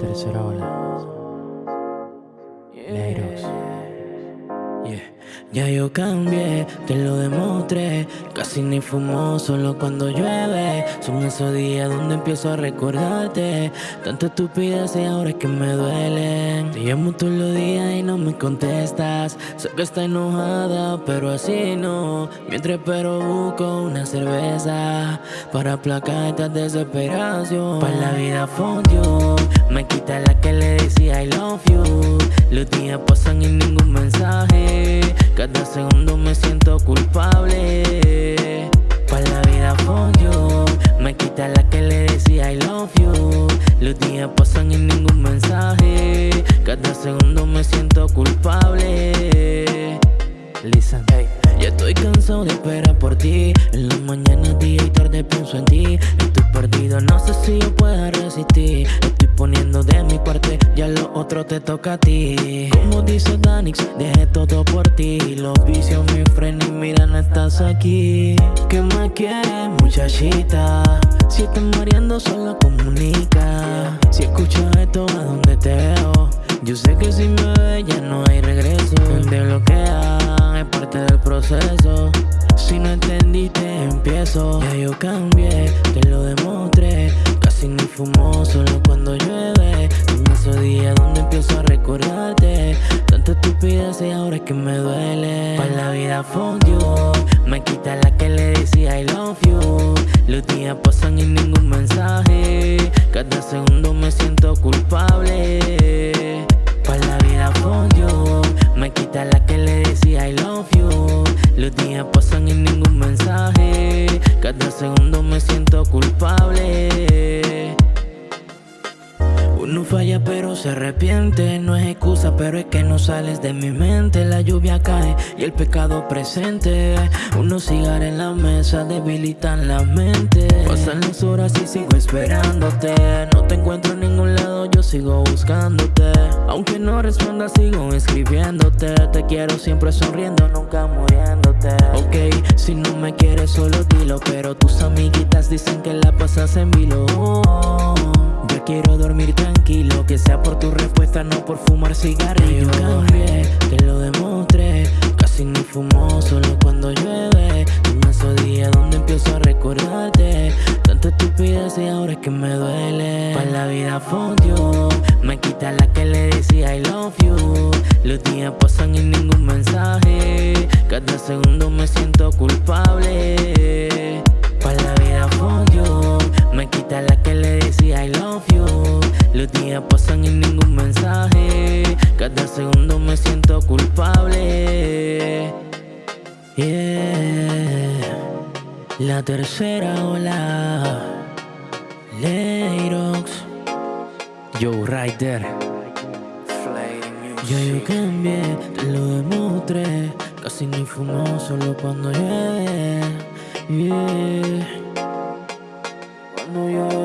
tercera ola. Leiros. Ya yo cambié, te lo demostré. Casi ni fumo, solo cuando llueve. Son esos días donde empiezo a recordarte. Tanta estupidez y ahora es que me duelen. Te llamo todos los días y no me contestas. Sé que estás enojada, pero así no. Mientras espero busco una cerveza. Para aplacar esta desesperación. Para la vida you Me quita la que le decía I love you Los días pasan y ningún mensaje. Cada segundo me siento culpable. Para la vida for you. Me quita la que le decía I love you Los días pasan y ningún mensaje. Cada segundo me siento culpable. Listen, hey. Ya estoy cansado de esperar por ti. En la mañana, día y tarde pienso en ti perdido, no sé si yo pueda resistir. Estoy poniendo de mi parte, ya lo otro te toca a ti. Como dice Danix, dejé todo por ti. Los vicios, mi friend, y mira, no estás aquí. ¿Qué me quieres, muchachita? Si estás muriendo, solo comunica. Si escuchas esto, ¿a dónde te veo? Yo sé que si me ve ya no hay regreso. Te bloquean, es parte del proceso Si no entendiste, empiezo. Ya yo cambié, te lo demostré. Casi ni fumo, solo cuando llueve. En esos días donde empiezo a recordarte. Tanta estupidez y ahora es que me duele. Para la vida fuck you. Me quita la que le decía I love you. Los días pasan y ningún pasan y ningún mensaje. Cada segundo me siento culpable uno falla pero se arrepiente. No es excusa pero es que no sales de mi mente. La lluvia cae y el pecado presente. Unos cigarros en la mesa debilitan la mente. Pasan las horas y sigo esperándote. No te encuentro en ningún lado, yo sigo buscándote. Aunque no respondas sigo escribiéndote. Te quiero siempre sonriendo, nunca muriéndote. Ok, si no me quieres solo dilo. Pero tus amiguitas dicen que la pasas en vilo Quiero dormir tranquilo Que sea por tu respuesta, no por fumar cigarrillos Yo cambié, te lo demostré. Casi ni fumo, solo cuando llueve. Esos días donde empiezo a recordarte. Tanta estupidez y ahora es que me duele. Para la vida you. Me quita la que le decía I love you. Los días pasan y ningún mensaje. Cada segundo me siento culpable La tercera ola Leirox Yo Rider Ya yo cambié, te lo demostré. Casi ni fumo, solo cuando llueve. Yeah. Cuando llueve